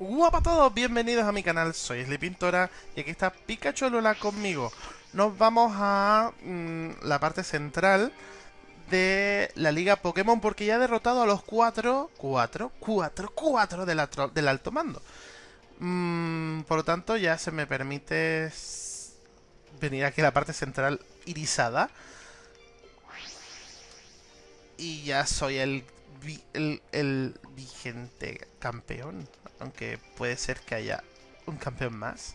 Guapa a todos, bienvenidos a mi canal, soy Pintora y aquí está Pikachu Lola conmigo. Nos vamos a mm, la parte central de la liga Pokémon porque ya he derrotado a los cuatro, cuatro, cuatro, cuatro del, del alto mando. Mm, por lo tanto ya se me permite venir aquí a la parte central irisada. Y ya soy el, el, el vigente campeón. Aunque puede ser que haya un campeón más.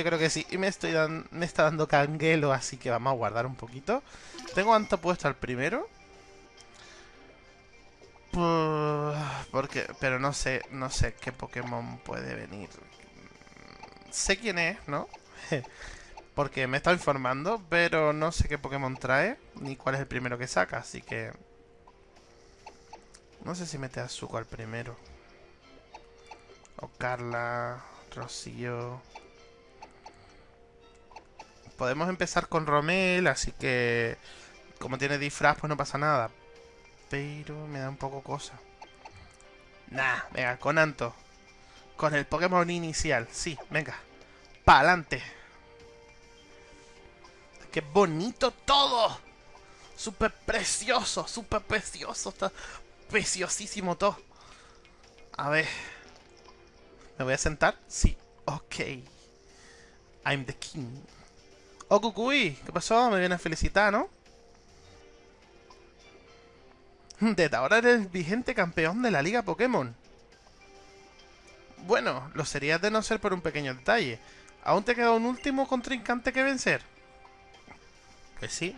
Yo creo que sí. Y me está dando canguelo, así que vamos a guardar un poquito. Tengo Anto puesto al primero. Porque, pero no sé, no sé qué Pokémon puede venir. Sé quién es, ¿no? Porque me está informando, pero no sé qué Pokémon trae, ni cuál es el primero que saca, así que... No sé si mete a Zuko al primero. O Carla, Rocío podemos empezar con Romel, así que como tiene disfraz pues no pasa nada. Pero me da un poco cosa. Nah, venga, con Anto. Con el Pokémon inicial, sí, venga. ¡Pa'lante! ¡Qué bonito todo! ¡Súper precioso! ¡Súper precioso! Está preciosísimo todo. A ver. ¿Me voy a sentar? Sí. Ok. I'm the king. Oh, Kukui, ¿qué pasó? Me viene a felicitar, ¿no? Desde ahora eres vigente campeón de la Liga Pokémon. Bueno, lo sería de no ser por un pequeño detalle. ¿Aún te queda un último contrincante que vencer? Pues sí.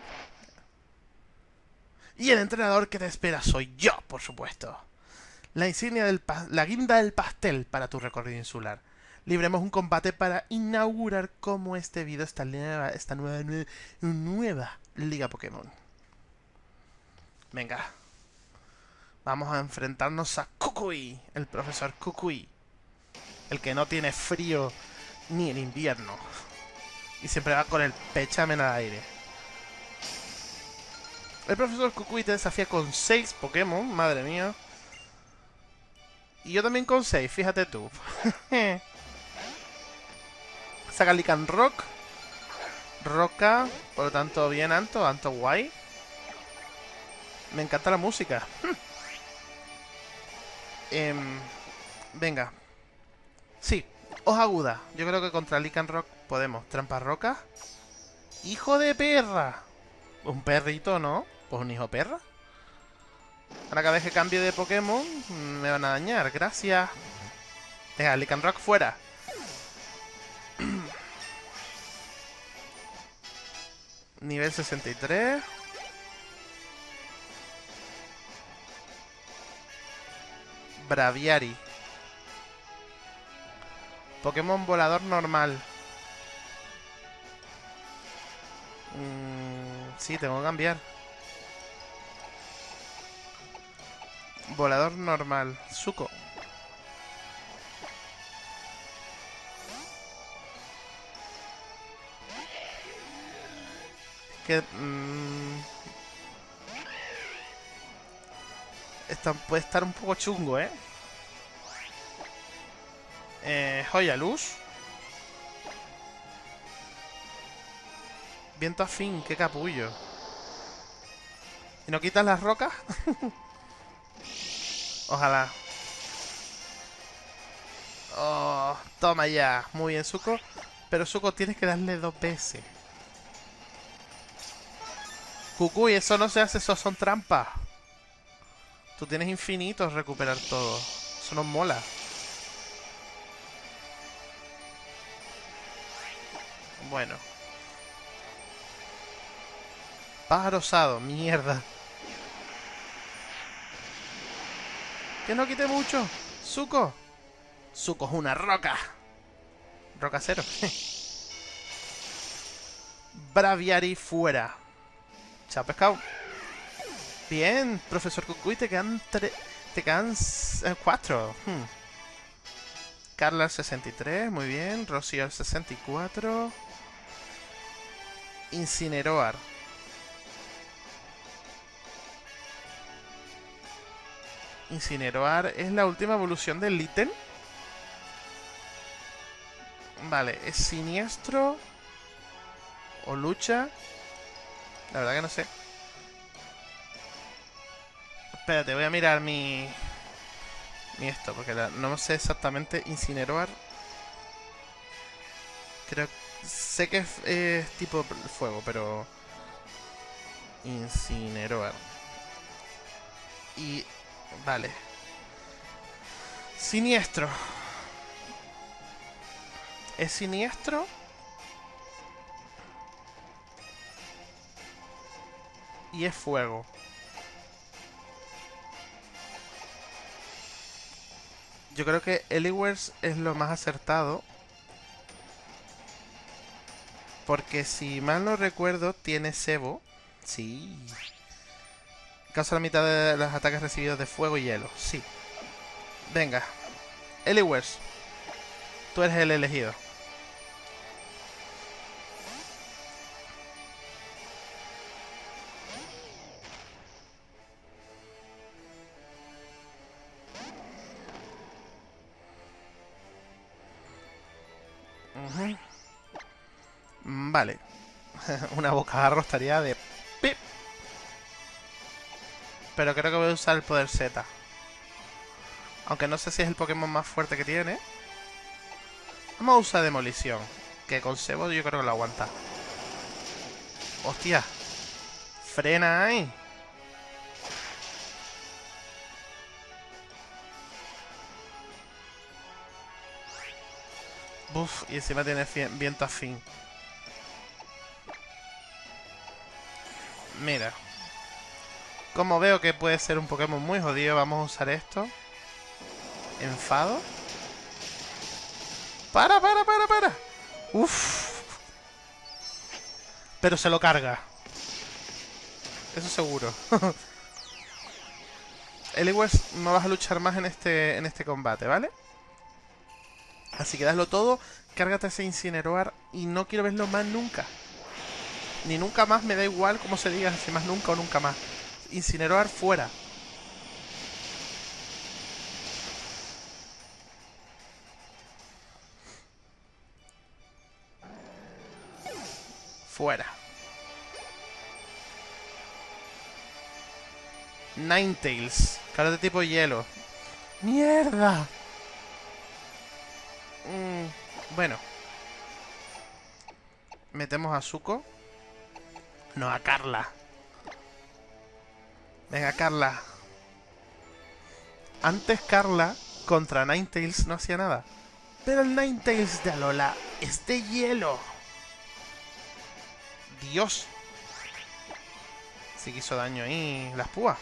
Y el entrenador que te espera soy yo, por supuesto. La insignia del la guinda del pastel para tu recorrido insular libremos un combate para inaugurar como este video esta nueva, esta nueva, nueva, Liga Pokémon. Venga. Vamos a enfrentarnos a Kukui, el profesor Kukui. El que no tiene frío ni en invierno. Y siempre va con el pechamen al aire. El profesor Kukui te desafía con 6 Pokémon, madre mía. Y yo también con 6, fíjate tú. Saca Lican Rock. Roca. Por lo tanto, bien, Anto. Anto guay. Me encanta la música. Em, venga. Sí, hoja aguda. Yo creo que contra Lican Rock podemos. Trampa roca. ¡Hijo de perra! Un perrito, ¿no? Pues un hijo perra. Ahora cada vez que cambie de Pokémon me van a dañar. Gracias. Venga, Lican Rock fuera. Nivel 63. Braviari. Pokémon volador normal. Mm, sí, tengo que cambiar. Volador normal. Suco. Que... Mmm, puede estar un poco chungo, ¿eh? Eh, joya luz. Viento afín, qué capullo. ¿Y no quitas las rocas? Ojalá. Oh, toma ya. Muy bien, Suco. Pero Suco tienes que darle dos veces. Cucuy, eso no se hace, eso son trampas. Tú tienes infinitos recuperar todo. Eso no mola. Bueno. Pájaro osado, mierda. Que no quite mucho. Suco. Suco es una roca. Roca cero. Braviari fuera. Chao, pescado. Bien, profesor Cucuy, te quedan tres... Te quedan eh, cuatro. Hmm. Carla al 63, muy bien. Rocío al 64. Incineroar. Incineroar es la última evolución del ítem. Vale, es siniestro. O lucha. La verdad que no sé. Espérate, voy a mirar mi... Mi esto, porque no sé exactamente incineroar. Creo... Sé que es, tipo fuego, pero... Incineroar. Y... Vale. Siniestro. ¿Es siniestro? Y es fuego. Yo creo que Eliwers es lo más acertado. Porque si mal no recuerdo, tiene Sebo. Sí. Causa la mitad de los ataques recibidos de fuego y hielo. Sí. Venga. Eliwers. Tú eres el elegido. Una bocajarro estaría de... ¡Pip! Pero creo que voy a usar el poder Z. Aunque no sé si es el Pokémon más fuerte que tiene. Vamos a usar Demolición. Que con Sebo yo creo que lo aguanta. ¡Hostia! ¡Frena ahí! Buf, y encima tiene viento afín. Mira. Como veo que puede ser un Pokémon muy jodido, vamos a usar esto. Enfado. ¡Para, para, para, para! ¡Uf! Pero se lo carga. Eso seguro. Eliwes, no vas a luchar más en este, en este combate, ¿vale? Así que daslo todo, cárgate ese incineroar y no quiero verlo más nunca. Ni nunca más, me da igual como se diga, si más nunca o nunca más. Incineroar fuera. Fuera. Ninetales. Cara de tipo hielo. ¡Mierda! Mm, bueno. Metemos a Zuko. No, a Carla. Venga, Carla. Antes Carla contra Ninetales no hacía nada. Pero el Ninetales de Alola es de hielo. Dios. Sí que hizo daño ahí las púas.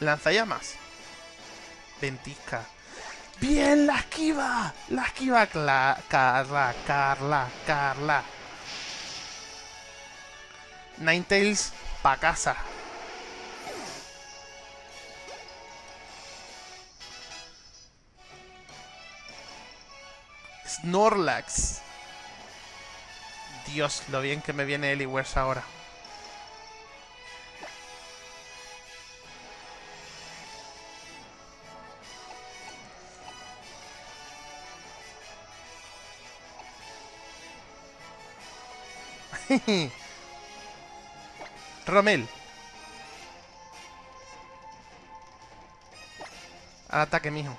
Lanzallamas. Ventisca. ¡Bien! ¡La esquiva! ¡La esquiva! Carla, Carla, Carla. Ninetales pa' casa. Snorlax. Dios, lo bien que me viene Eliwers ahora. Romel. Al ataque, mijo.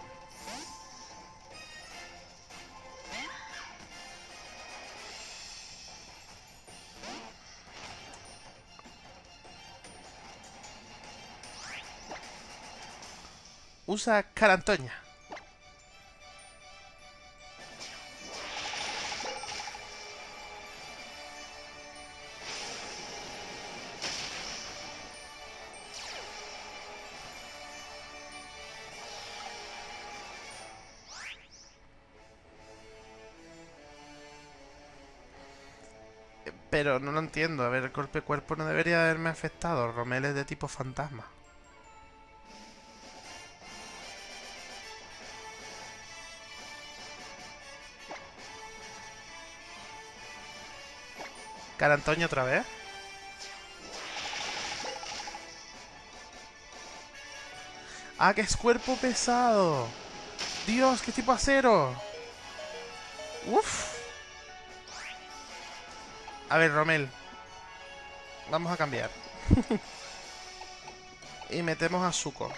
Usa Carantoña. Pero no lo entiendo. A ver, el golpe cuerpo no debería haberme afectado. Romel es de tipo fantasma. Cara Antonio otra vez. Ah, que es cuerpo pesado. Dios, qué tipo acero. Uf. A ver, Romel. Vamos a cambiar. y metemos a Zuko.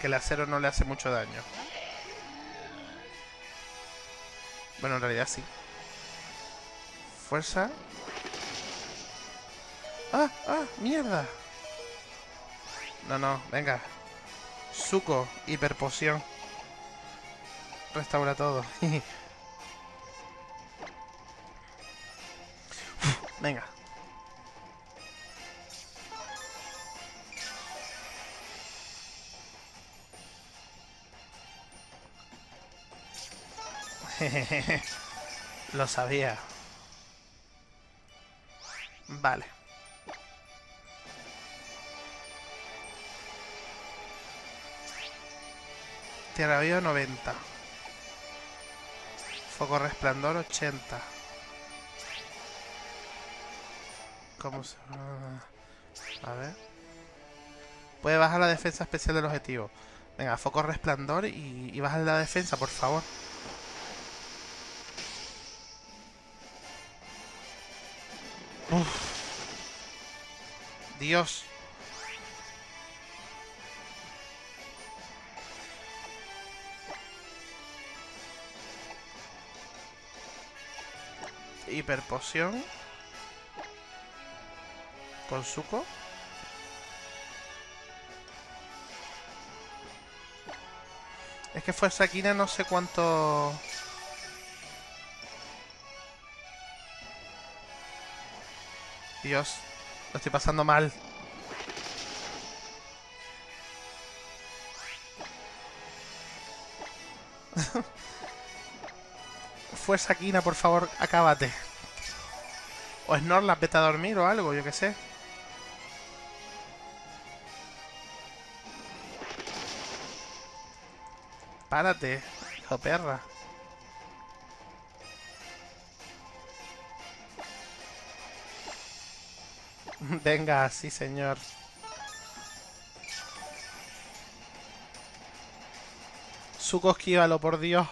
Que el acero no le hace mucho daño. Bueno, en realidad sí. Fuerza. ¡Ah! ¡Ah! ¡Mierda! No, no, venga. Suco, hiperpoción. Restaura todo. venga. Lo sabía. Vale. Tierra viva 90. Foco resplandor 80. ¿Cómo se A ver. Puede bajar la defensa especial del objetivo. Venga, foco resplandor y, y baja la defensa, por favor. Dios. Hiperpoción. Con suco. Es que fuerza Kina no sé cuánto... Dios, lo estoy pasando mal. Fuerza Kina, por favor, acábate. O Snorlax, vete a dormir o algo, yo que sé. Párate, hijo perra. Venga, sí señor. Suco, esquívalo, por Dios.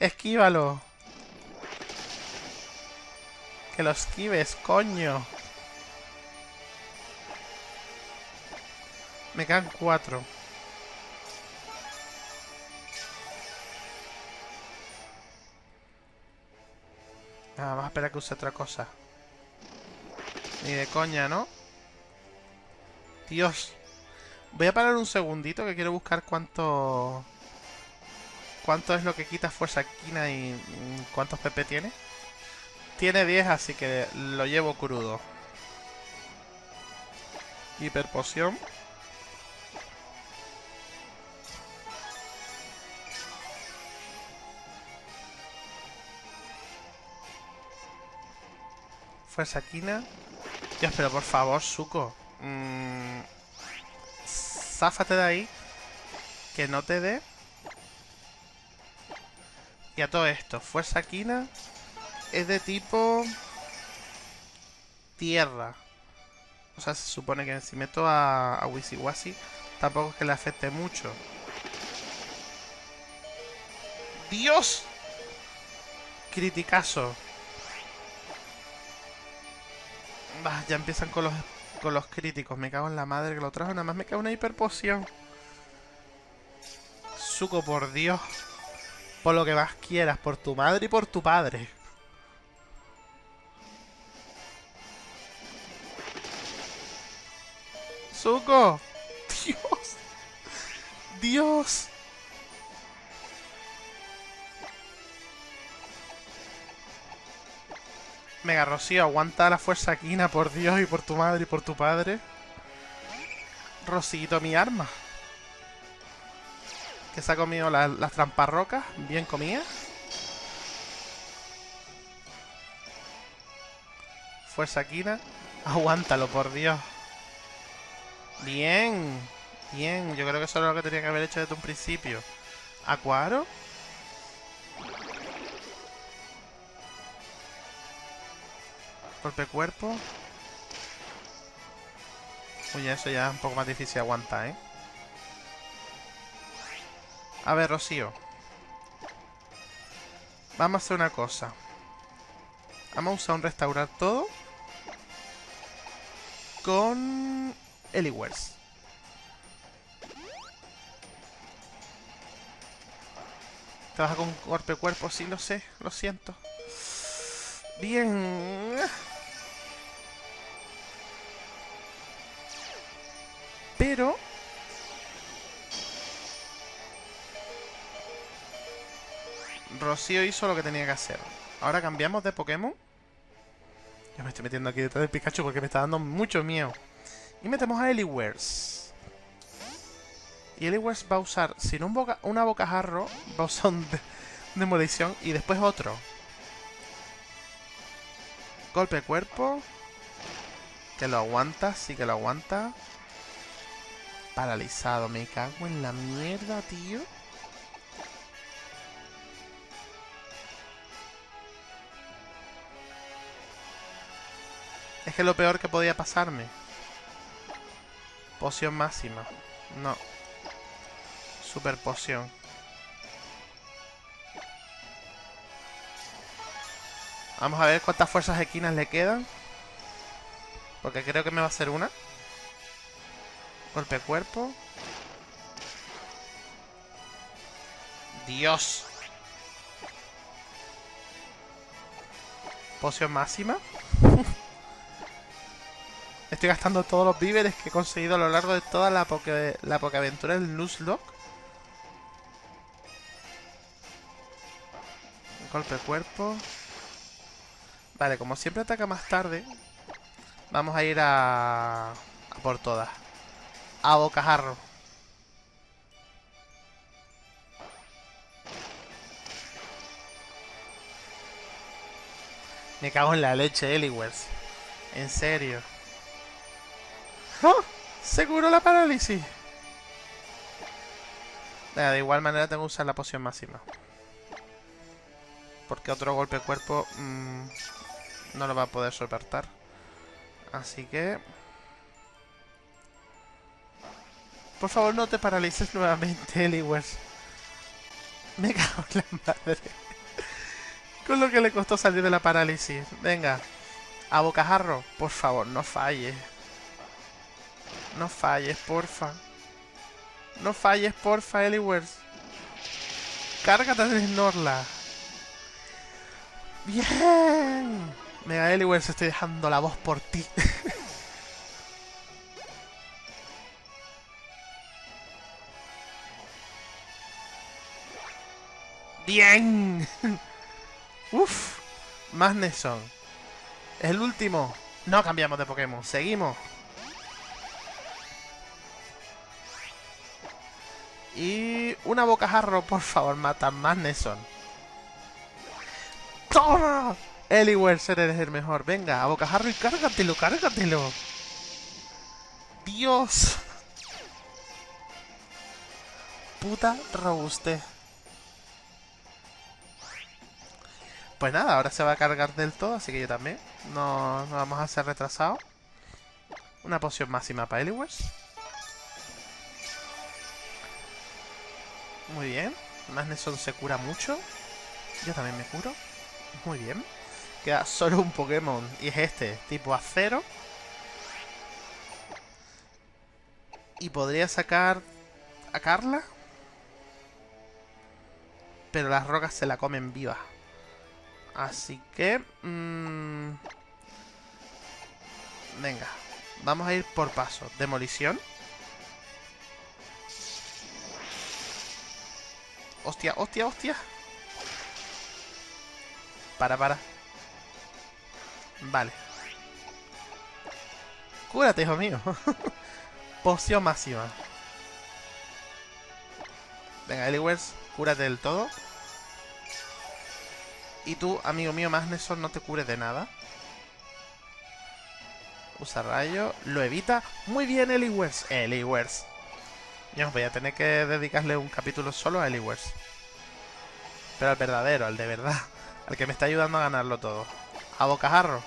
Esquívalo. Que lo esquives, coño. Me quedan cuatro. Ah, vamos a esperar que use otra cosa. Ni de coña, ¿no? Dios. Voy a parar un segundito que quiero buscar cuánto... ¿Cuánto es lo que quita fuerza quina y cuántos PP tiene? Tiene 10, así que lo llevo crudo. Hiperpoción. Fuerza quina. Dios, pero por favor, Suco. Mmm, záfate de ahí. Que no te dé. Y a todo esto, Fuerza Quina es de tipo... Tierra. O sea, se supone que si meto a, a Wisiwasi, tampoco es que le afecte mucho. ¡Dios! Criticazo. Ya empiezan con los, con los críticos. Me cago en la madre que lo trajo. Nada más me cago una hiperpoción. Suco, por Dios. Por lo que más quieras. Por tu madre y por tu padre. Suco. Dios. Dios. Mega Rocío, aguanta la fuerza quina, por Dios, y por tu madre, y por tu padre. Rocito, mi arma. Que se ha comido la, las trampas rocas, bien comidas. Fuerza quina. Aguántalo, por Dios. Bien. Bien, yo creo que eso es lo que tenía que haber hecho desde un principio. ¿Acuaro? Golpe cuerpo. Uy, eso ya es un poco más difícil de aguantar, ¿eh? A ver, Rocío. Vamos a hacer una cosa. Vamos a usar un restaurar todo. Con... Eliwers. Trabaja con golpe cuerpo, sí lo sé, lo siento. Bien. Pero... Rocío hizo lo que tenía que hacer. Ahora cambiamos de Pokémon. Yo me estoy metiendo aquí detrás de Pikachu porque me está dando mucho miedo. Y metemos a Eliwers. Y Eliwers va a usar, sin un una bocajarro, va a usar un de demolición y después otro. Golpe cuerpo. Que lo aguanta, sí que lo aguanta. Paralizado, me cago en la mierda, tío. Es que lo peor que podía pasarme. Poción máxima. No. Super poción. Vamos a ver cuántas fuerzas equinas le quedan. Porque creo que me va a hacer una. Golpe cuerpo. Dios. Poción máxima. Estoy gastando todos los víveres que he conseguido a lo largo de toda la, poke, la aventura del Nuzlocke. Golpe cuerpo. Vale, como siempre ataca más tarde, vamos a ir a, a por todas. A bocajarro. Me cago en la leche, Eliwers. En serio. ¡Oh! Seguro la parálisis. de igual manera tengo que usar la poción máxima. Porque otro golpe de cuerpo mmm, no lo va a poder soportar. Así que... Por favor, no te paralices nuevamente, Eliwers. Me cago en la madre. Con lo que le costó salir de la parálisis. Venga. A bocajarro. Por favor, no falles. No falles, porfa. No falles, porfa, Eliwers. Cárgate de Snorla. Bien. Mega Eliwers, estoy dejando la voz por ti. Bien. Uf. Más Neson. El último. No cambiamos de Pokémon. Seguimos. Y una bocajarro, por favor, mata más Neson. ¡Toma! Eliwers, eres el mejor. Venga, a bocajarro y cárgatelo, cárgatelo. Dios. Puta robuste. Pues nada, ahora se va a cargar del todo, así que yo también. No, no vamos a hacer retrasado. Una poción máxima para Eliwers. Muy bien. Magneson se cura mucho. Yo también me curo. Muy bien. Queda solo un Pokémon. Y es este. Tipo acero. Y podría sacar a Carla. Pero las rocas se la comen viva. Así que... Mmm... Venga. Vamos a ir por paso. Demolición. Hostia, hostia, hostia. Para, para. Vale. Cúrate, hijo mío. Poción máxima. Venga, Eliwers, cúrate del todo. Y tú, amigo mío, Magneson, no te cures de nada. Usa rayo. Lo evita. Muy bien, Eliwers. Eliwers. Yo voy a tener que dedicarle un capítulo solo a Eliwers. Pero al verdadero, al de verdad. Al que me está ayudando a ganarlo todo. A bocajarro.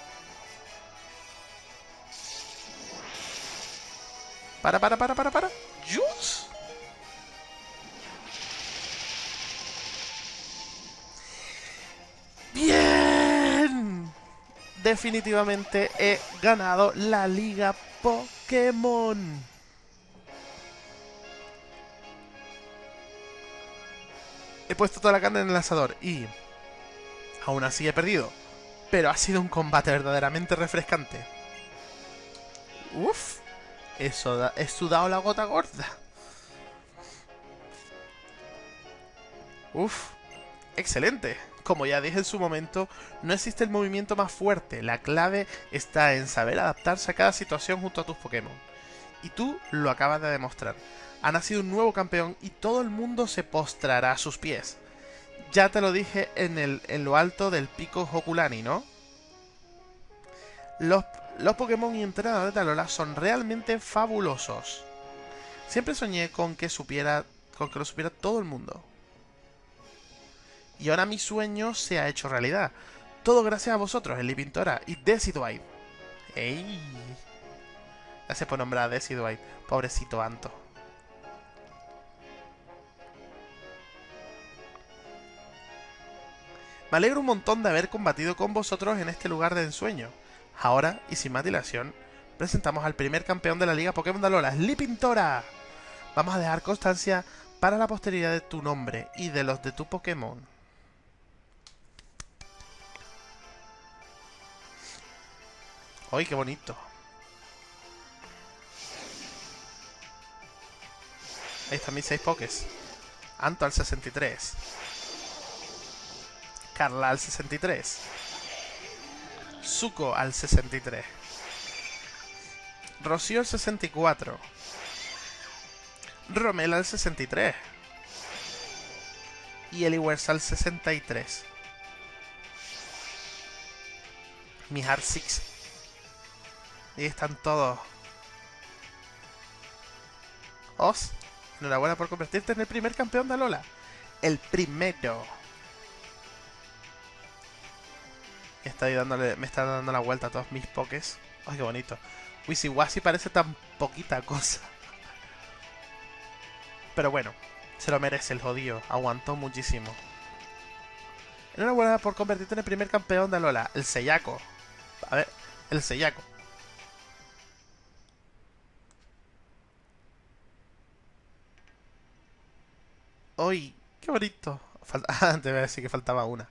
Para, para, para, para, para. ¡Jus! ¡Bien! Definitivamente he ganado la Liga Pokémon. He puesto toda la carne en el asador y... Aún así he perdido. Pero ha sido un combate verdaderamente refrescante. Uf. Eso da, he sudado la gota gorda. Uf. Excelente. Como ya dije en su momento, no existe el movimiento más fuerte. La clave está en saber adaptarse a cada situación junto a tus Pokémon. Y tú lo acabas de demostrar. Ha nacido un nuevo campeón y todo el mundo se postrará a sus pies. Ya te lo dije en, el, en lo alto del pico Hokulani, ¿no? Los, los Pokémon y entrenadores de Alola son realmente fabulosos. Siempre soñé con que supiera con que lo supiera todo el mundo. Y ahora mi sueño se ha hecho realidad. Todo gracias a vosotros, Eli Pintora y Decidueye. ¡Ey! Gracias por nombrar a Decidueye. Pobrecito Anto. Me alegro un montón de haber combatido con vosotros en este lugar de ensueño. Ahora, y sin más dilación, presentamos al primer campeón de la Liga Pokémon de Alola, Pintora. Vamos a dejar constancia para la posteridad de tu nombre y de los de tu Pokémon. ¡Ay, qué bonito! Ahí están mis 6 Pokés. Anto al 63. Carla al 63. Zuko al 63. Rocío al 64. Romel al 63. Y Eliwers al 63. Mi Heart 6 Ahí están todos. Os, enhorabuena por convertirte en el primer campeón de Alola. El primero. Dándole, me está dando la vuelta a todos mis pokés. Ay, qué bonito. Wisiwasi parece tan poquita cosa. Pero bueno, se lo merece el jodido. Aguantó muchísimo. Enhorabuena por convertirte en el primer campeón de Alola. El Seyako. A ver, el Seyako. ¡Uy! ¡Qué bonito! Ah, te voy a decir que faltaba una.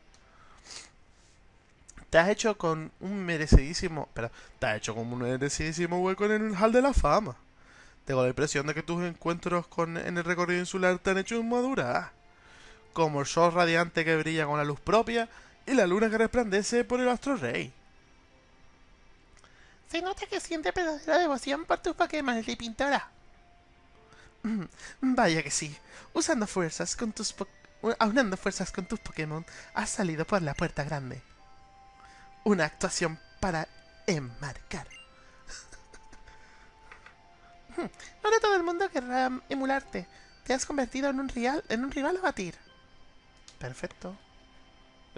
Te has hecho con un merecidísimo... Espera, te has hecho con un merecidísimo hueco en el Hall de la Fama. Tengo la impresión de que tus encuentros con, en el recorrido insular te han hecho madurar. Como el sol radiante que brilla con la luz propia y la luna que resplandece por el astro rey. Se nota que siente verdadera devoción por tus Pokémon, de pintora. Vaya que sí. Usando fuerzas con tus aunando fuerzas con tus Pokémon, has salido por la puerta grande. Una actuación para enmarcar. Ahora todo el mundo querrá emularte. Te has convertido en un, rival, en un rival a batir. Perfecto.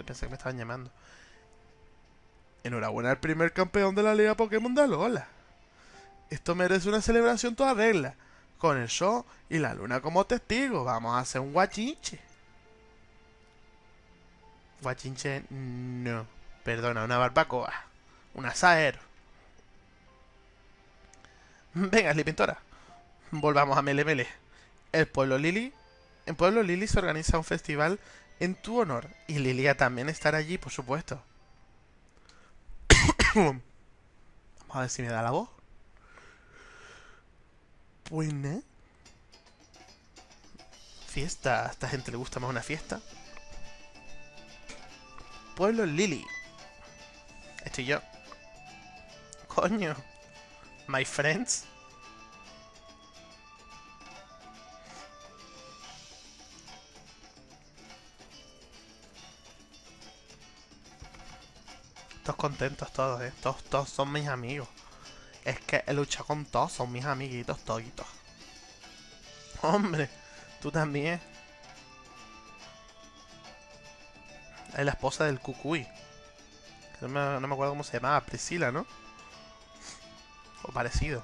pensé que me estaban llamando. Enhorabuena al primer campeón de la Liga Pokémon de Alola. Esto merece una celebración toda regla con el show y la luna como testigo. Vamos a hacer un guachinche. Guachinche, no. Perdona, una barbacoa. Un asaero. Venga, Pintora. Volvamos a Mele Mele. El pueblo Lili. En Pueblo Lili se organiza un festival en tu honor. Y Lilia también estará allí, por supuesto. Vamos a ver si me da la voz. Buena. Fiesta. A esta gente le gusta más una fiesta. Pueblo Lily. Estoy yo. Coño. My friends. Todos contentos todos, eh. Todos, todos son mis amigos. Es que he luchado con todos, son mis amiguitos toditos. Hombre, tú también. Es la esposa del Cucuy. No me, acuerdo cómo se llamaba, Priscila, ¿no? O parecido.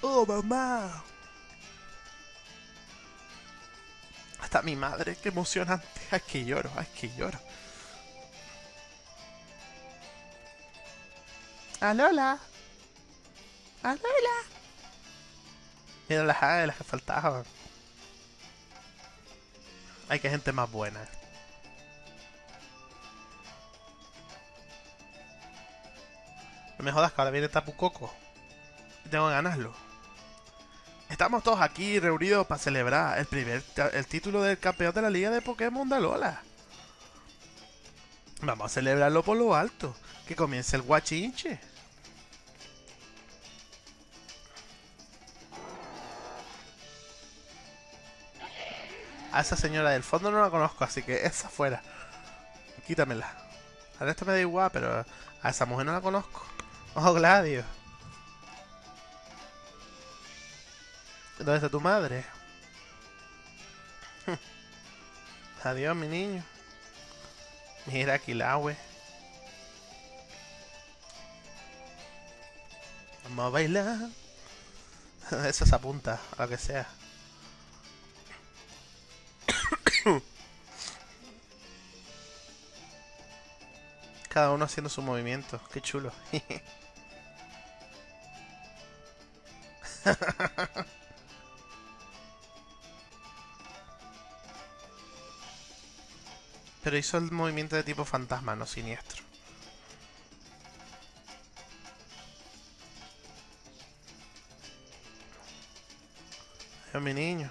¡Oh, mamá! Hasta mi madre, qué emocionante. Ay, que lloro, ay, que lloro. ¡Alola! ¡Alola! Mira las las que faltaban. Hay que gente más buena. Me jodas que ahora viene Tapu Coco. Tengo que ganarlo. Estamos todos aquí reunidos para celebrar el primer el título del campeón de la liga de Pokémon de Alola. Vamos a celebrarlo por lo alto. Que comience el guachinche. A esa señora del fondo no la conozco, así que esa fuera. Quítamela. A esto me da igual, pero a esa mujer no la conozco. Oh, Gladio. ¿Dónde está tu madre? Adiós, mi niño. Mira, la Vamos a bailar. Eso se apunta, a lo que sea. Cada uno haciendo su movimiento. Qué chulo. Pero hizo el movimiento de tipo fantasma, no siniestro. Adiós, mi niño.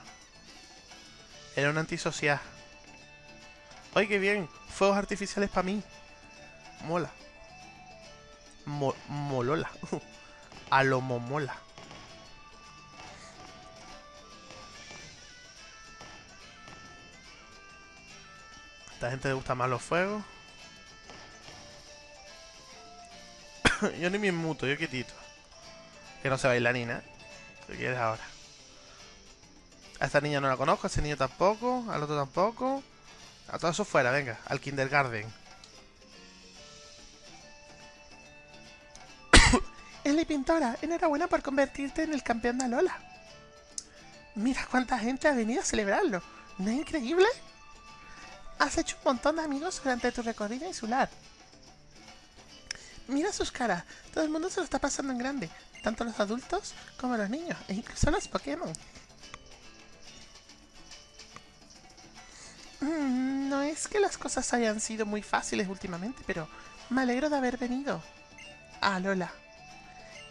Era un antisocial. ¡Ay, qué bien! Fuegos artificiales para mí. Mola. molola. A lo momola. esta gente le gusta más los fuegos. yo ni me muto, yo quietito. Que no se baila ni nada. ¿Qué quieres ahora? A esta niña no la conozco, a ese niño tampoco, al otro tampoco. A todo eso fuera, venga, al kindergarten. Pintora, enhorabuena por convertirte en el campeón de Alola. Mira cuánta gente ha venido a celebrarlo. ¿No es increíble? Has hecho un montón de amigos durante tu recorrido insular. Mira sus caras, todo el mundo se lo está pasando en grande, tanto los adultos como los niños, e incluso los Pokémon. Mm, no es que las cosas hayan sido muy fáciles últimamente, pero me alegro de haber venido. Ah, Lola.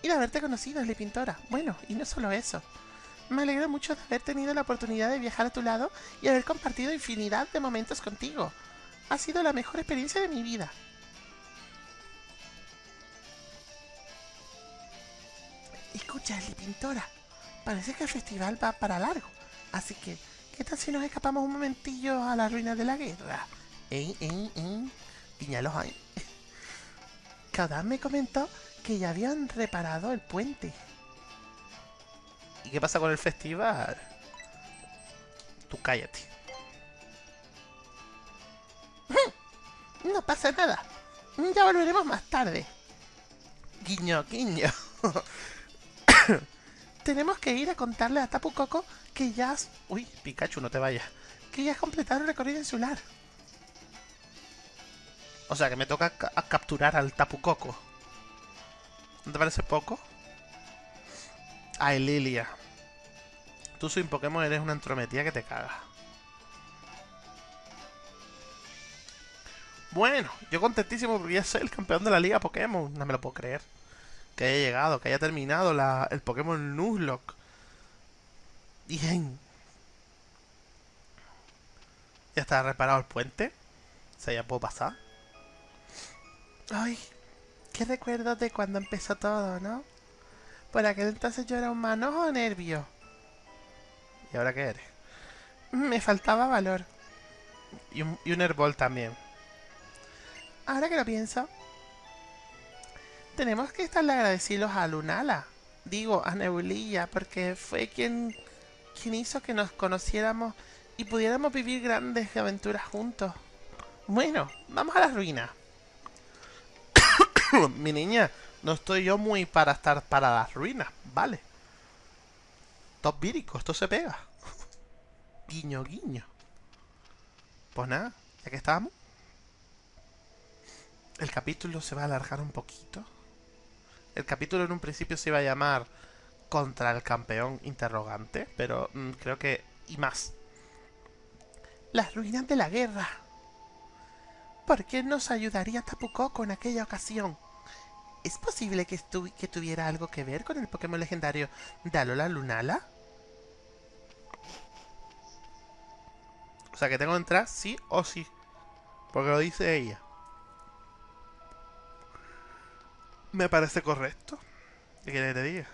Y de haberte conocido, Esli Pintora. Bueno, y no solo eso. Me alegro mucho de haber tenido la oportunidad de viajar a tu lado y haber compartido infinidad de momentos contigo. Ha sido la mejor experiencia de mi vida. Escucha, Esli Pintora. Parece que el festival va para largo. Así que ¿Qué tal si nos escapamos un momentillo a la ruina de la guerra? ¿Eh, eh, eh? Piñalos ahí. Cada me comentó que ya habían reparado el puente. ¿Y qué pasa con el festival? Tú cállate. No pasa nada. Ya volveremos más tarde. Guiño, guiño. Tenemos que ir a contarle a Tapu Coco que ya has... Uy, Pikachu, no te vayas. Que ya has completado el recorrido insular. O sea, que me toca capturar al Tapu Coco. ¿No te parece poco? Ay, Lilia. Tú sin Pokémon eres una entrometida que te caga. Bueno, yo contentísimo porque ya soy el campeón de la liga Pokémon. No me lo puedo creer que haya llegado, que haya terminado el Pokémon Nuzlocke. Bien. Ya está reparado el puente. O sea, ya puedo pasar. Ay, qué recuerdo de cuando empezó todo, ¿no? Por aquel entonces yo era un manojo nervio. ¿Y ahora qué eres? Me faltaba valor. Y un, y también. Ahora que lo pienso, tenemos que estarle agradecidos a Lunala. Digo, a Nebulilla, porque fue quien, quien hizo que nos conociéramos y pudiéramos vivir grandes aventuras juntos. Bueno, vamos a la ruina. Mi niña, no estoy yo muy para estar para las ruinas, ¿vale? Top vírico, esto se pega. guiño, guiño. Pues nada, ya que estamos. El capítulo se va a alargar un poquito. El capítulo en un principio se iba a llamar Contra el campeón interrogante, pero mm, creo que... y más. Las ruinas de la guerra. ¿Por qué nos ayudaría Tapu Koko en aquella ocasión? ¿Es posible que, tuviera algo que ver con el Pokémon legendario Dalola Lunala? O sea que tengo que entrar sí o sí. Porque lo dice ella. Me parece correcto. ¿Qué quiere que diga?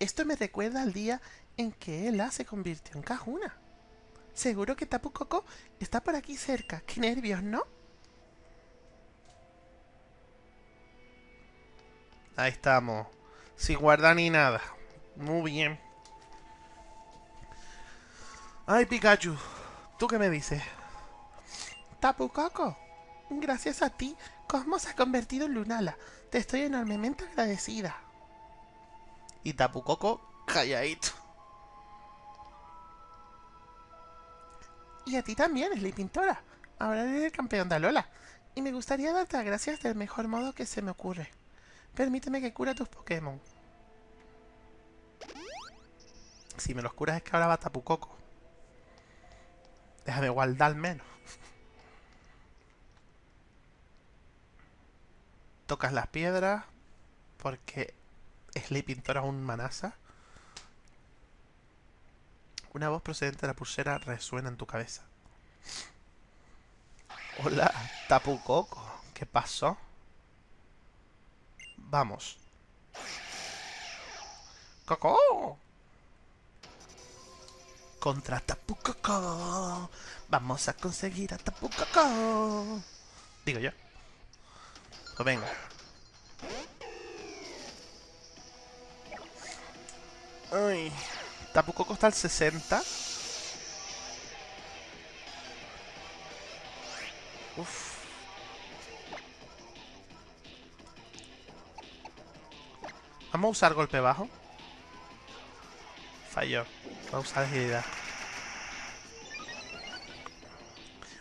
Esto me recuerda al día en que Ella se convirtió en Cajuna. Seguro que Tapu Koko está por aquí cerca. Qué nervios, ¿no? Ahí estamos. Sin guardar ni nada. Muy bien. Ay, Pikachu. ¿Tú qué me dices? Tapu Koko. Gracias a ti, Cosmos se ha convertido en Lunala. Te estoy enormemente agradecida. Y Tapu Koko calladito. Y a ti también, Sly Pintora. Ahora eres el campeón de Alola. Y me gustaría darte las gracias del mejor modo que se me ocurre. Permíteme que cure tus Pokémon. Si me los curas es que ahora va Tapu Koko. Déjame guardar menos. Tocas las piedras. Porque Sly Pintora es un manasa. Una voz procedente de la pulsera resuena en tu cabeza. Hola, Tapu Koko. ¿Qué pasó? Vamos. ¡Coco! Contra Tapu Koko. Vamos a conseguir a Tapu Koko. Digo yo. Pues venga. Ay. Tapu Koko está al 60. Uf. Vamos a usar golpe bajo. Falló. Vamos a usar agilidad.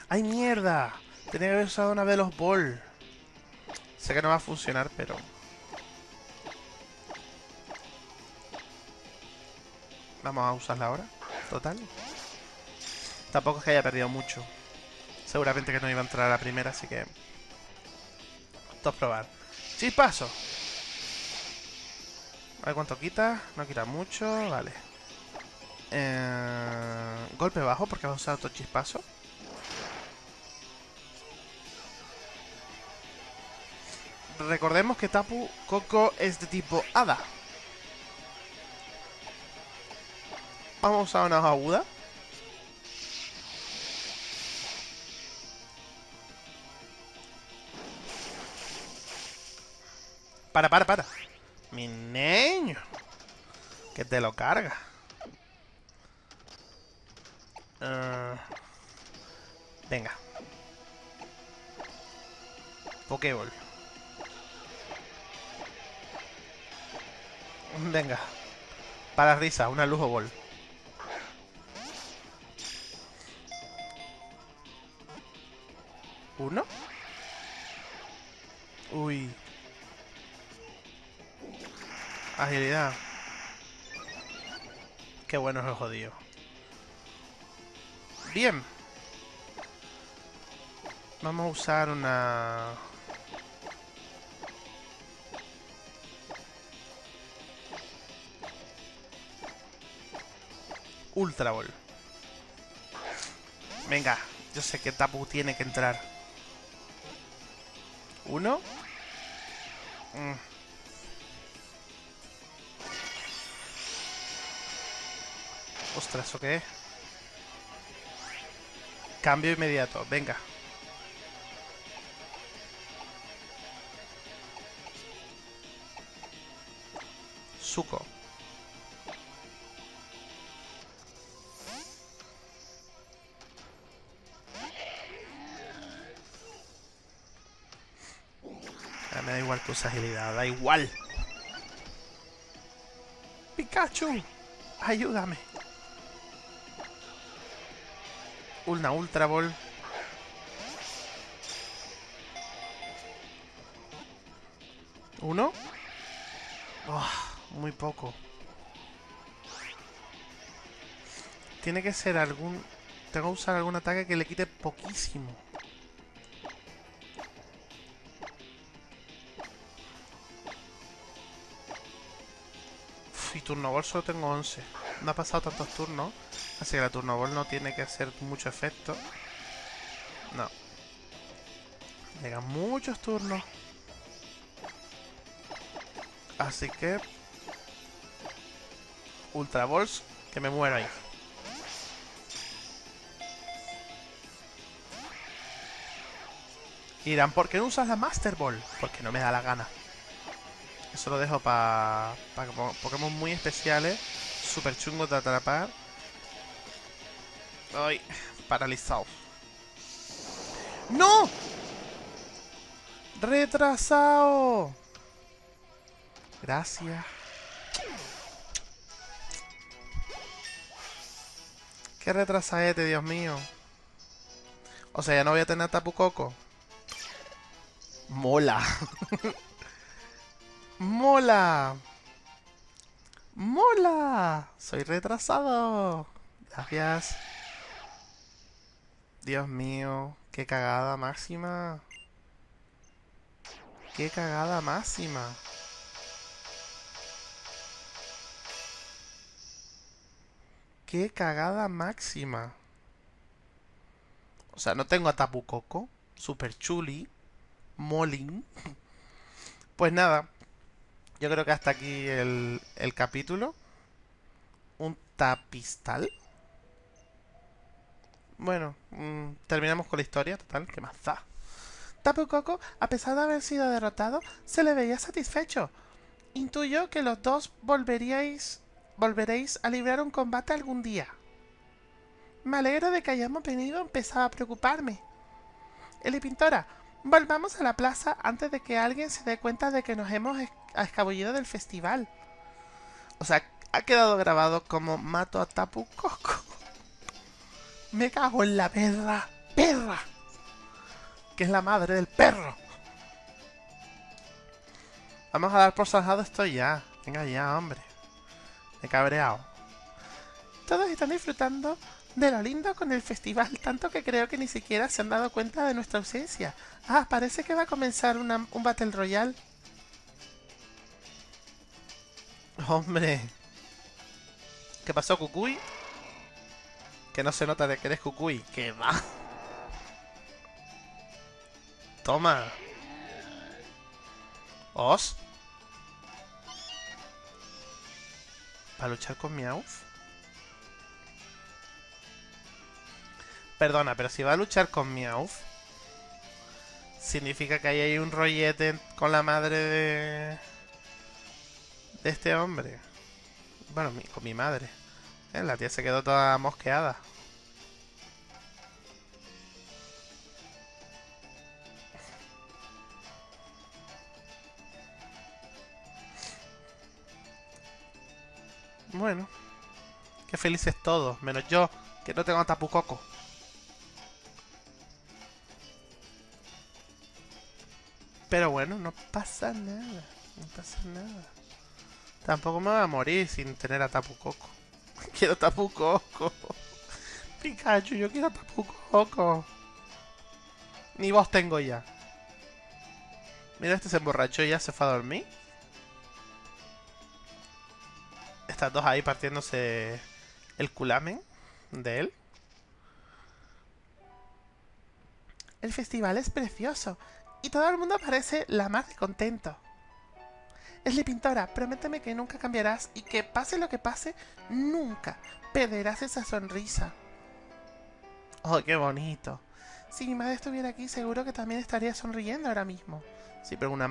¡Ay, mierda! Tenía que haber usado una de los ball. Sé que no va a funcionar, pero... Vamos a usarla ahora. Total. Tampoco es que haya perdido mucho. Seguramente que no iba a entrar a la primera, así que... Esto probar. ¡Chispazo! A ver cuánto quita. No quita mucho. Vale. Eh, golpe bajo porque va a usar otro chispazo. Recordemos que Tapu Koko es de tipo Hada. Vamos a una aguda. Para, para, para. Mi niño. Que te lo carga. Uh, venga. Pokéball. Venga. Para risa, una lujo ball. ¿Uno? Uy. Agilidad. Qué bueno es el jodido. Bien. Vamos a usar una... Ultra Ball. Venga, yo sé que Tapu tiene que entrar. ¿Uno? Mm. Ostras, ¿o qué? Cambio inmediato, venga. Suco. Igual tu agilidad, da igual. Pikachu, ayúdame. Una Ultra Ball. ¿Uno? Oh, muy poco. Tiene que ser algún... Tengo que usar algún ataque que le quite poquísimo. Turno solo tengo 11. No ha pasado tantos turnos. Así que la turno no tiene que hacer mucho efecto. No. Llegan muchos turnos. Así que... Ultra Balls, que me muera ahí. Y dirán, ¿por qué no usas la Master Ball? Porque no me da la gana. Eso lo dejo para Pokémon muy especiales, super chungos de atrapar. Ay, paralizado. ¡No! ¡Retrasado! Gracias. Qué retrasadete, Dios mío. O sea, ya no voy a tener Tapu Coco. Mola. Mola. Mola. Soy retrasado. Gracias. Dios mío. Qué cagada máxima. Qué cagada máxima. Qué cagada máxima. O sea, no tengo a Tapu Coco. Super Chuli. Molin. Pues nada. Yo creo que hasta aquí el, el capítulo. Un tapistal. Bueno, mm, terminamos con la historia, total, ¿qué más da? Coco, a pesar de haber sido derrotado, se le veía satisfecho. Intuyo que los dos volveríais volveréis a librar un combate algún día. Me alegro de que hayamos venido a empezar a preocuparme. Eli Pintora, volvamos a la plaza antes de que alguien se dé cuenta de que nos hemos escabullido del festival. O sea, ha quedado grabado como mato a Tapu Coco. Me cago en la perra, perra, que es la madre del perro. Vamos a dar por zanjado esto ya. Venga ya, hombre. He cabreado. Todos están disfrutando de lo lindo con el festival, tanto que creo que ni siquiera se han dado cuenta de nuestra ausencia. Ah, parece que va a comenzar un Battle Royale. Hombre. ¿Qué pasó, Cucuy? Que no se nota de que eres Cucuy. ¿Qué va? Toma. ¿Os? ¿Para luchar con Meowth? Perdona, pero si va a luchar con Meowth... Significa que ahí hay un rollete con la madre de... De este hombre. Bueno, con mi madre. Eh, la tía se quedó toda mosqueada. Bueno. Qué felices todos, menos yo, que no tengo Tapu Coco. Pero bueno, no pasa nada. No pasa nada. Tampoco me voy a morir sin tener a Tapu Coco. quiero Tapu Coco. Pikachu, yo quiero Tapu Coco. Ni voz tengo ya. Mira, este se emborrachó y ya se fue a dormir. estas dos ahí partiéndose el culamen de él. El festival es precioso y todo el mundo parece la más de contento. Esli Pintora, prométeme que nunca cambiarás y que pase lo que pase, nunca perderás esa sonrisa. Oh, qué bonito. Si mi madre estuviera aquí, seguro que también estaría sonriendo ahora mismo. Sí, pero una,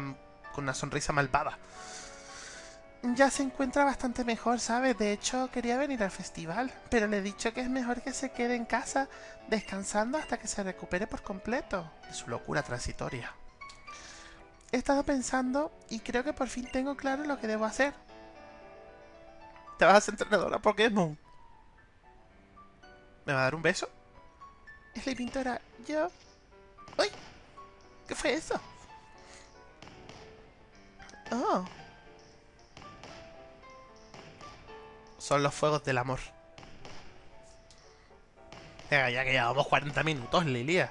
con una sonrisa malvada. Ya se encuentra bastante mejor, ¿sabes? De hecho, quería venir al festival, pero le he dicho que es mejor que se quede en casa descansando hasta que se recupere por completo de su locura transitoria. He estado pensando y creo que por fin tengo claro lo que debo hacer. ¿Te vas a ser entrenadora Pokémon? ¿Me va a dar un beso? Es la pintora. Yo... ¡Uy! ¿Qué fue eso? Oh. Son los fuegos del amor. Venga, ya que llevamos 40 minutos, Lilia.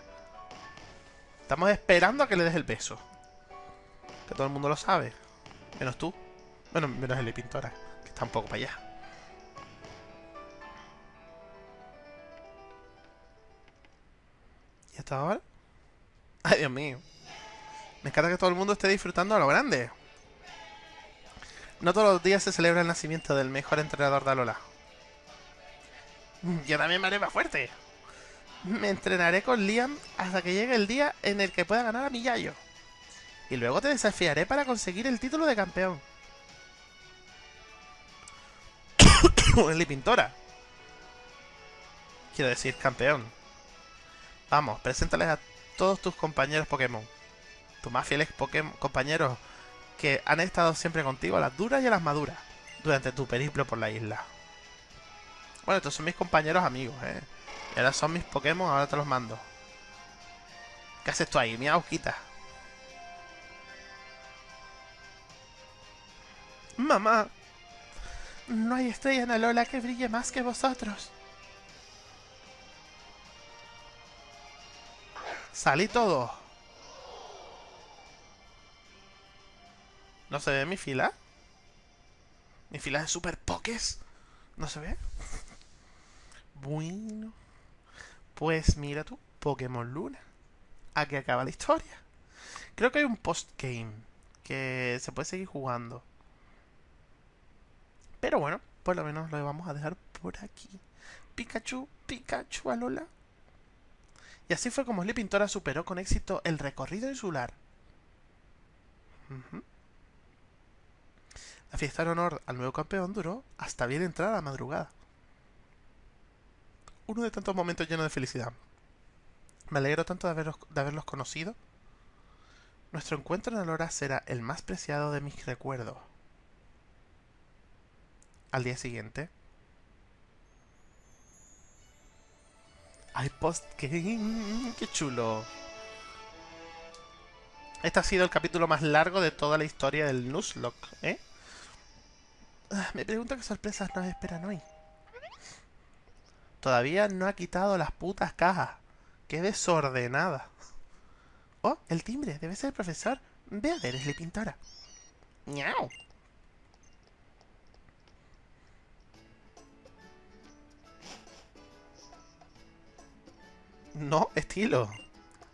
Estamos esperando a que le des el beso. Que todo el mundo lo sabe. Menos tú. Bueno, menos el pintora, que está un poco para allá. ¿Y hasta ahora? Ay, Dios mío. Me encanta que todo el mundo esté disfrutando a lo grande. No todos los días se celebra el nacimiento del mejor entrenador de Alola. Yo también me haré más fuerte. Me entrenaré con Liam hasta que llegue el día en el que pueda ganar a mi Yayo. Y luego te desafiaré para conseguir el título de campeón. Eli Pintora. Quiero decir, campeón. Vamos, preséntales a todos tus compañeros Pokémon. Tus más fieles Pokémon compañeros que han estado siempre contigo a las duras y a las maduras durante tu periplo por la isla. Bueno, estos son mis compañeros amigos, ¿eh? Y ahora son mis Pokémon, ahora te los mando. ¿Qué haces tú ahí, mi aujita? Mamá, no hay estrella en Alola que brille más que vosotros. Salí todo. ¿No se ve mi fila? ¿Mi fila de super pokés? ¿No se ve? Bueno. Pues mira tú, Pokémon Luna. Aquí acaba la historia. Creo que hay un post-game que se puede seguir jugando. Pero bueno, por lo menos lo vamos a dejar por aquí. Pikachu, Pikachu, Alola. Y así fue como Sly Pintora superó con éxito el recorrido insular. La fiesta en honor al nuevo campeón duró hasta bien entrada la madrugada. Uno de tantos momentos llenos de felicidad. Me alegro tanto de, de haberlos conocido. Nuestro encuentro en Alora será el más preciado de mis recuerdos. Al día siguiente. ¡Ay, post-game! ¡Qué chulo! Este ha sido el capítulo más largo de toda la historia del Nuzlocke, ¿eh? Ah, me pregunto qué sorpresas nos esperan hoy. Todavía no ha quitado las putas cajas. ¡Qué desordenada! Oh, el timbre. Debe ser el profesor. Ve a ver, es la pintora. ¡Miau! No, estilo.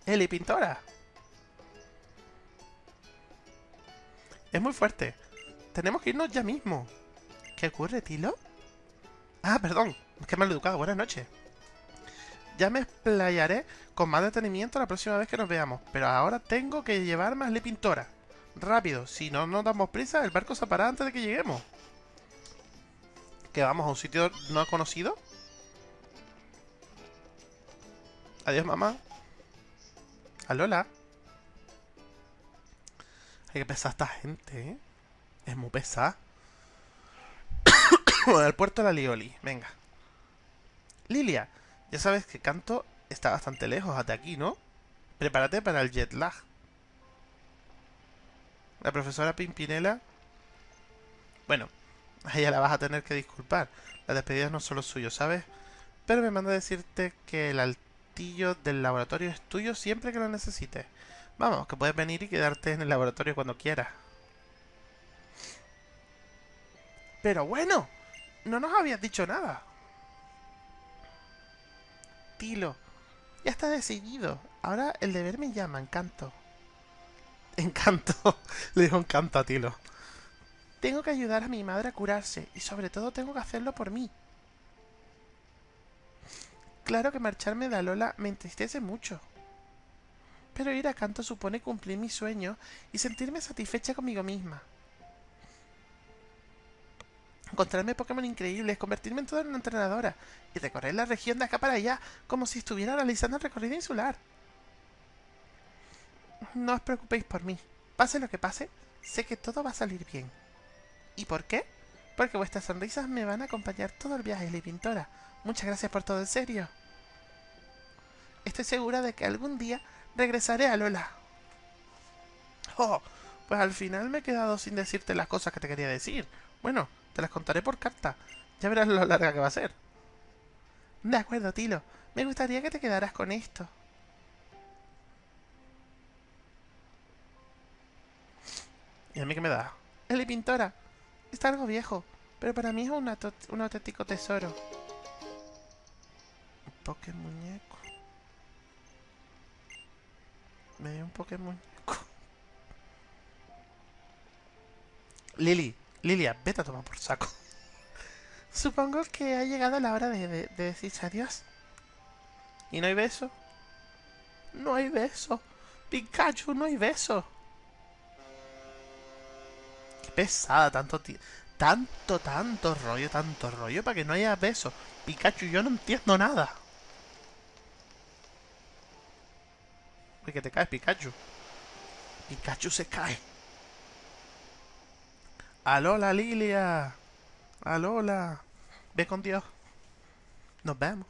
Eli Pintora. Es muy fuerte. Tenemos que irnos ya mismo. ¿Qué ocurre, Tilo? Ah, perdón. Que mal educado. Buenas noches. Ya me explayaré con más detenimiento la próxima vez que nos veamos. Pero ahora tengo que llevarme a la pintora. Rápido. Si no nos damos prisa, el barco se parará antes de que lleguemos. ¿Que vamos a un sitio no conocido? Adiós, mamá. Alola. Hay que pesar esta gente, ¿eh? Es muy pesada. al puerto de la Lioli. Venga. Lilia, ya sabes que Canto está bastante lejos de aquí, ¿no? Prepárate para el jet lag. La profesora Pimpinela... Bueno, a ella la vas a tener que disculpar. La despedida no solo suyo, ¿sabes? Pero me manda a decirte que el del laboratorio es tuyo siempre que lo necesites. Vamos, que puedes venir y quedarte en el laboratorio cuando quieras. Pero bueno, no nos habías dicho nada. Tilo, ya está decidido. Ahora el deber me llama, encanto. Encanto. Le dijo encanto a Tilo. Tengo que ayudar a mi madre a curarse y sobre todo tengo que hacerlo por mí. Claro que marcharme de Alola me entristece mucho. Pero ir a canto supone cumplir mi sueño y sentirme satisfecha conmigo misma. encontrarme Pokémon increíbles, convertirme en toda una entrenadora y recorrer la región de acá para allá como si estuviera realizando el recorrido insular. No os preocupéis por mí. Pase lo que pase, sé que todo va a salir bien. ¿Y por qué? Porque vuestras sonrisas me van a acompañar todo el viaje, Ley Pintora. Muchas gracias por todo, en serio. Estoy segura de que algún día regresaré a Lola. Oh, pues al final me he quedado sin decirte las cosas que te quería decir. Bueno, te las contaré por carta. Ya verás lo larga que va a ser. De acuerdo, Tilo. Me gustaría que te quedaras con esto. ¿Y a mí qué me da? El pintora. Está algo viejo, pero para mí es un, un auténtico tesoro. Pokémon muñeco. Me dio un Pokémon. Lili, Lilia, vete a tomar por saco. Supongo que ha llegado la hora de, de, de decirse adiós. ¿Y no hay beso? No hay beso. Pikachu, no hay beso pesada, tanto tanto, tanto rollo, tanto rollo para que no haya besos. Pikachu, yo no entiendo nada. Uy, que te caes, Pikachu. Pikachu se cae. Alola, Lilia. Alola. Ve con Dios. Nos vemos.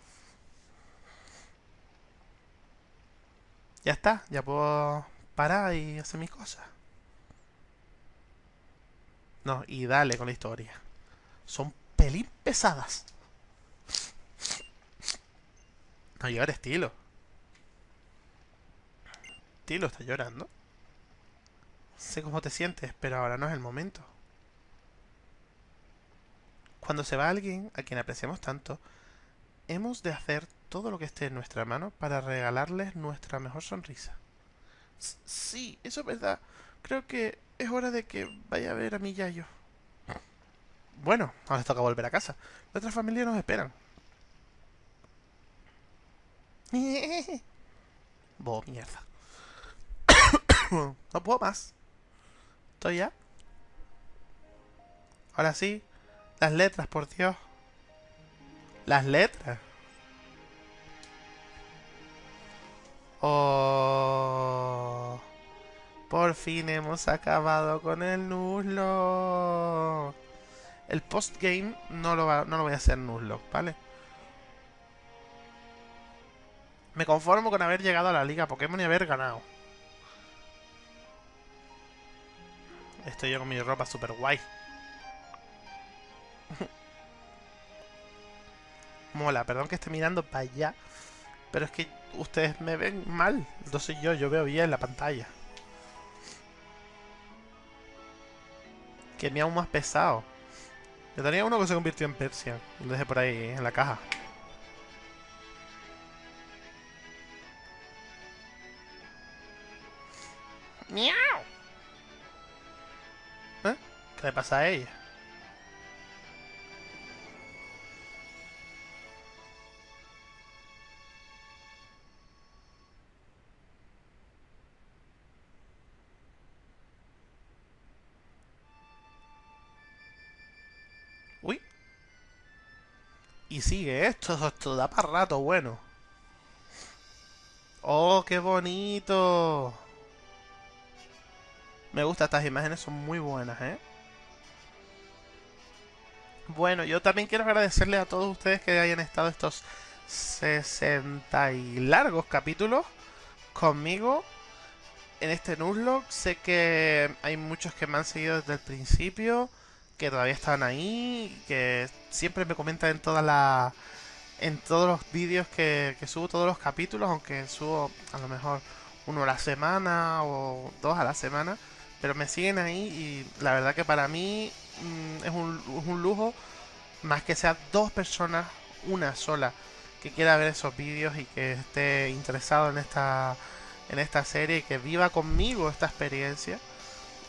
Ya está, ya puedo parar y hacer mis cosas. No, y dale con la historia. Son pelín pesadas. No llevar estilo. Estilo está llorando. Sé cómo te sientes, pero ahora no es el momento. Cuando se va alguien a quien apreciamos tanto, hemos de hacer todo lo que esté en nuestra mano para regalarles nuestra mejor sonrisa. sí, eso es verdad. Creo que es hora de que vaya a ver a mi Yayo. Bueno, ahora toca volver a casa. Nuestra familia nos esperan. Bo, mierda. no puedo más. ¿Estoy ya? Ahora sí. Las letras, por Dios. Las letras. Oh. Por fin hemos acabado con el Nuzlocke. El postgame no lo, no lo voy a hacer Nuzlocke, ¿vale? Me conformo con haber llegado a la liga Pokémon y haber ganado. Estoy yo con mi ropa super guay. Mola, perdón que esté mirando para allá. Pero es que ustedes me ven mal. Soy yo, yo veo bien la pantalla. que me aún más pesado. Yo tenía uno que se convirtió en Persia. Lo dejé por ahí en la caja. ¡Miau! ¿Qué le pasa a ella? Y sigue esto, esto da para rato, bueno. ¡Oh, qué bonito! Me gusta, estas imágenes son muy buenas, ¿eh? Bueno, yo también quiero agradecerle a todos ustedes que hayan estado estos 60 y largos capítulos conmigo en este Nuzlocke. Sé que hay muchos que me han seguido desde el principio que todavía están ahí, que siempre me comentan en todas las en todos los vídeos que, subo, todos los capítulos, aunque subo a lo mejor uno a la semana o dos a la semana, pero me siguen ahí y la verdad que para mí mm, es, un, es un lujo más que sea dos personas, una sola, que quiera ver esos vídeos y que esté interesado en esta, en esta serie y que viva conmigo esta experiencia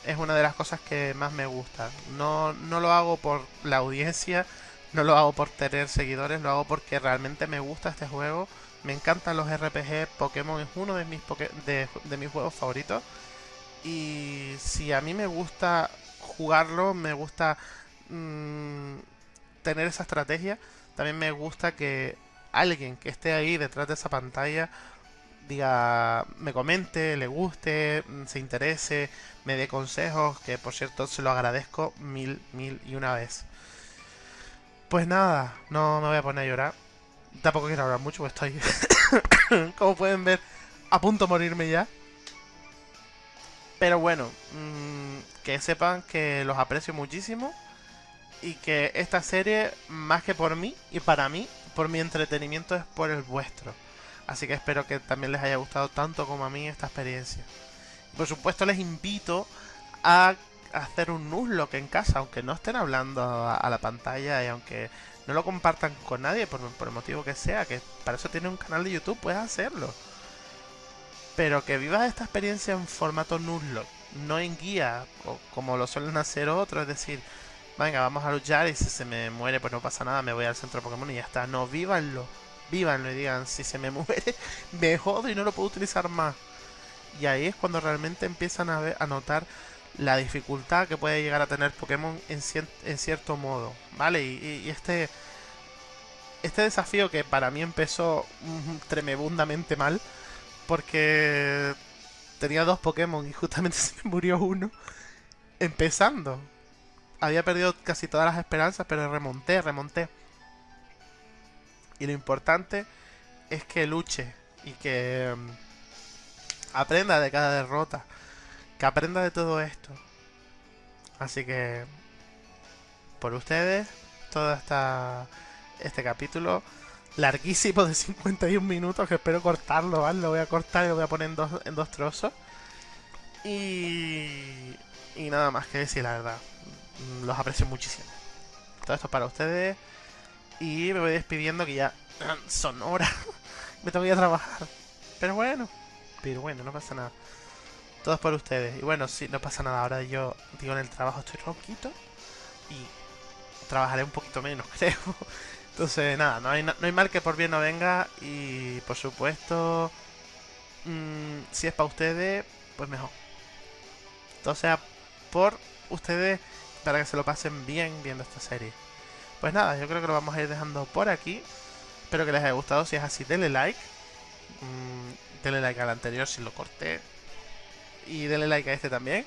es una de las cosas que más me gusta. No, no lo hago por la audiencia, no lo hago por tener seguidores, lo hago porque realmente me gusta este juego. Me encantan los RPG, Pokémon es uno de mis, de, de mis juegos favoritos. Y si a mí me gusta jugarlo, me gusta mm, tener esa estrategia, también me gusta que alguien que esté ahí detrás de esa pantalla diga, me comente, le guste, mm, se interese, me dé consejos, que por cierto se lo agradezco mil, mil y una vez. Pues nada, no me voy a poner a llorar. Tampoco quiero hablar mucho, porque estoy, como pueden ver, a punto de morirme ya. Pero bueno, mmm, que sepan que los aprecio muchísimo y que esta serie, más que por mí y para mí, por mi entretenimiento es por el vuestro. Así que espero que también les haya gustado tanto como a mí esta experiencia. Por supuesto les invito a hacer un Nuzlocke en casa, aunque no estén hablando a, la pantalla y aunque no lo compartan con nadie por, por, el motivo que sea, que para eso tiene un canal de YouTube, puedes hacerlo. Pero que vivas esta experiencia en formato Nuzlocke, no en guía, como lo suelen hacer otros, es decir, venga, vamos a luchar y si se me muere pues no pasa nada, me voy al centro Pokémon y ya está. No, vívanlo vívanlo y digan, si se me muere, me jodo y no lo puedo utilizar más. Y ahí es cuando realmente empiezan a, ver, a notar la dificultad que puede llegar a tener Pokémon en, en cierto modo, ¿vale? Y, este, este desafío que para mí empezó tremebundamente mal, porque tenía dos Pokémon y justamente se murió uno, empezando. Había perdido casi todas las esperanzas, pero remonté, remonté. Y lo importante es que luche y que mm, aprenda de cada derrota. Que aprenda de todo esto. Así que por ustedes, todo esta, este capítulo larguísimo de 51 minutos que espero cortarlo, ¿vale? Lo voy a cortar y lo voy a poner en dos, en dos trozos. Y, y nada más que decir, la verdad. Los aprecio muchísimo. Todo esto para ustedes. Y me voy despidiendo que ya son horas. me tengo que ir a trabajar. Pero bueno, pero bueno, no pasa nada. Todo es por ustedes. Y bueno, sí, no pasa nada. Ahora yo, digo, en el trabajo estoy ronquito. Y trabajaré un poquito menos, creo. Entonces, nada, no hay, no hay mal que por bien no venga. Y por supuesto, mmm, si es para ustedes, pues mejor. Sea por ustedes para que se lo pasen bien viendo esta serie. Pues nada, yo creo que lo vamos a ir dejando por aquí. Espero que les haya gustado. Si es así, denle like. Mm, denle like al anterior si lo corté. Y denle like a este también.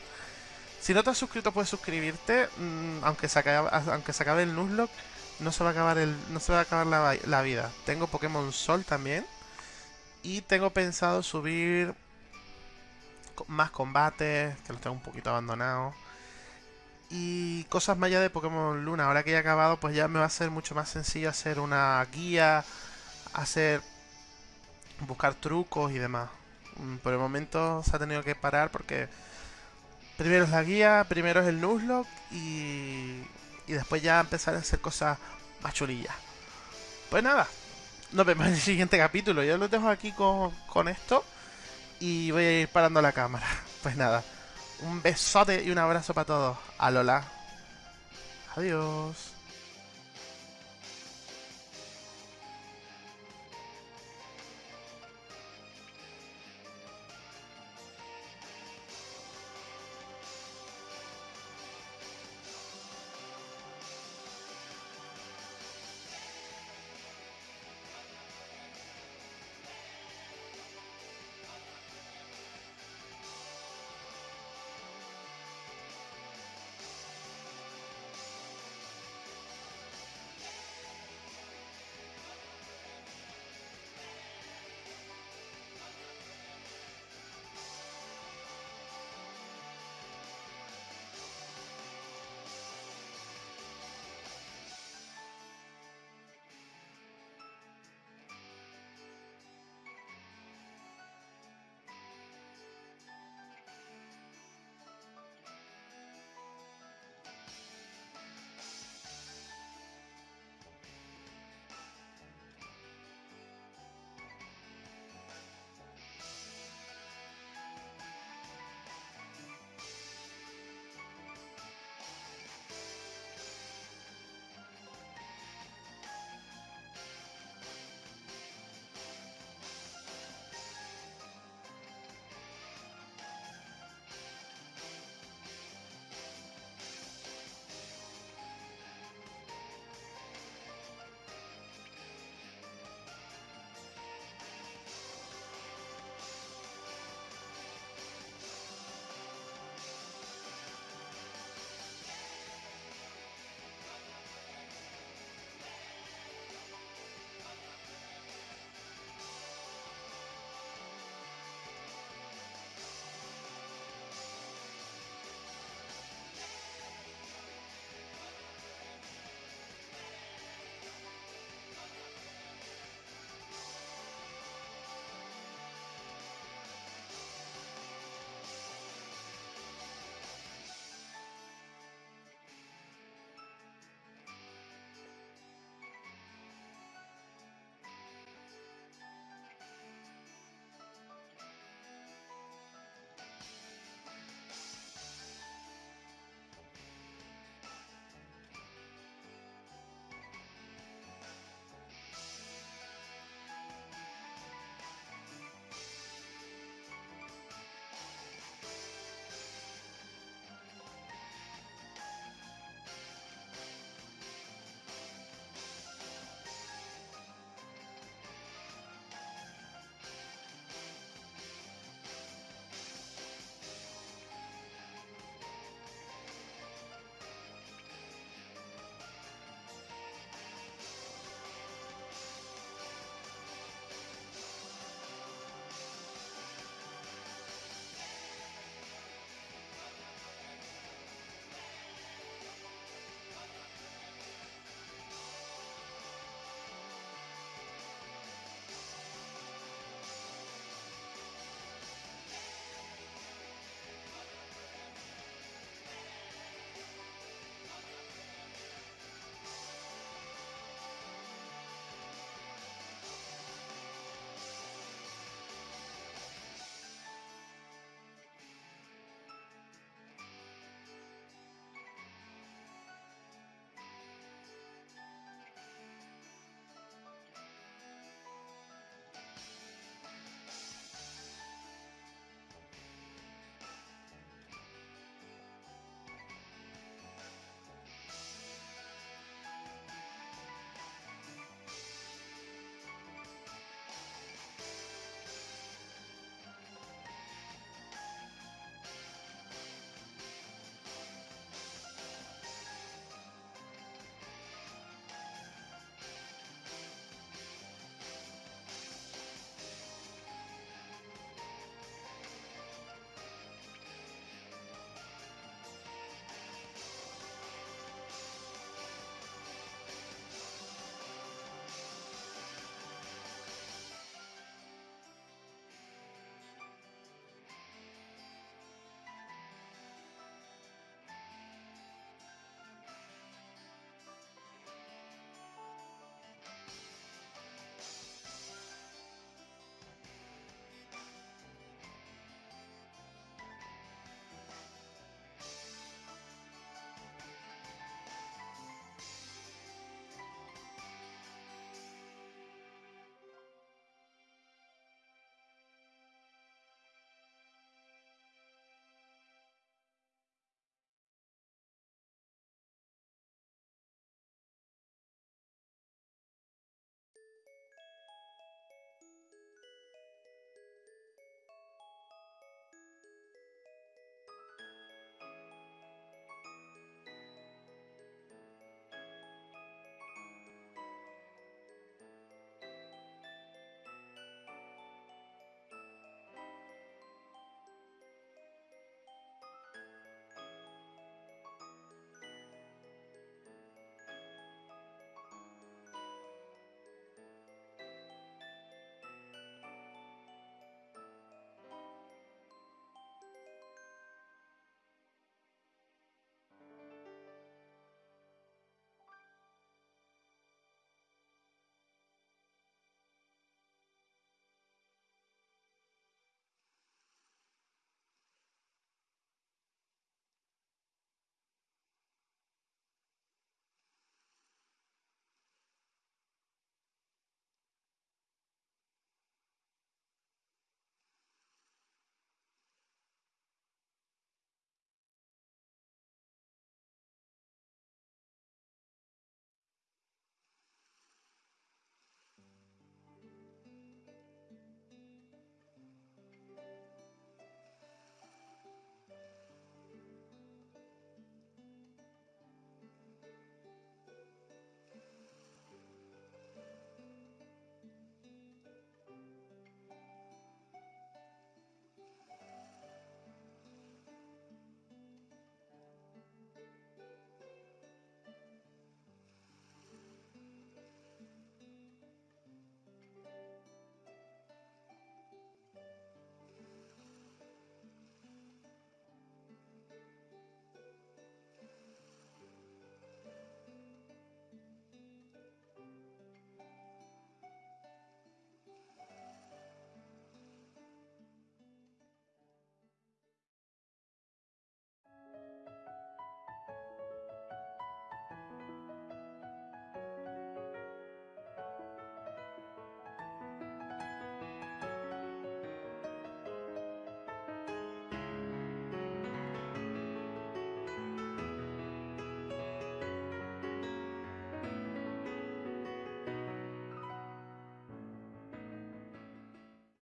Si no te has suscrito, puedes suscribirte. Mm, aunque, se acabe, aunque se acabe el Nuzlocke, no se va a acabar, el, no se va a acabar la, la vida. Tengo Pokémon Sol también. Y tengo pensado subir más combates, que los tengo un poquito abandonados y cosas más allá de Pokémon Luna. Ahora que ya he acabado, pues ya me va a ser mucho más sencillo hacer una guía, hacer buscar trucos y demás. Mm, por el momento se ha tenido que parar porque primero es la guía, primero es el Nuzlocke y, y después ya empezar a hacer cosas más chulillas. Pues nada, nos vemos en el siguiente capítulo. Yo lo dejo aquí con, con esto y voy a ir parando la cámara. Pues nada. Un besote y un abrazo para todos. A Lola. Adiós.